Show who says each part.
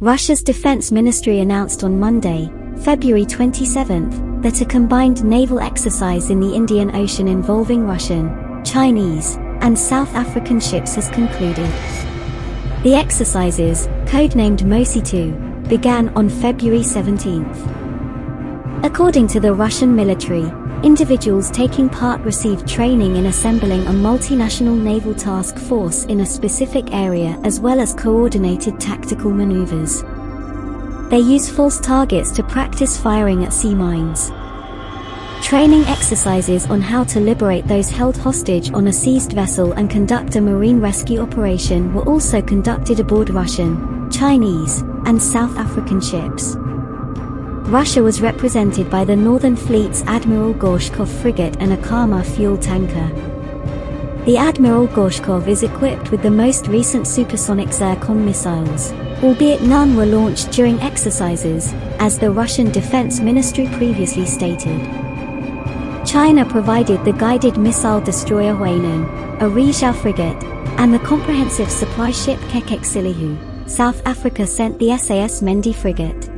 Speaker 1: Russia's defense ministry announced on Monday, February 27, that a combined naval exercise in the Indian Ocean involving Russian, Chinese, and South African ships has concluded. The exercises, codenamed MOSI 2, began on February 17. According to the Russian military, individuals taking part received training in assembling a multinational naval task force in a specific area as well as coordinated tactical maneuvers. They use false targets to practice firing at sea mines. Training exercises on how to liberate those held hostage on a seized vessel and conduct a marine rescue operation were also conducted aboard Russian, Chinese, and South African ships. Russia was represented by the Northern Fleet's Admiral Gorshkov frigate and a Kama fuel tanker. The Admiral Gorshkov is equipped with the most recent supersonic Zircon missiles, albeit none were launched during exercises, as the Russian Defense Ministry previously stated. China provided the guided missile destroyer Huainan, a Rizhao frigate, and the comprehensive supply ship Kekexilihu. South Africa sent the SAS Mendi frigate.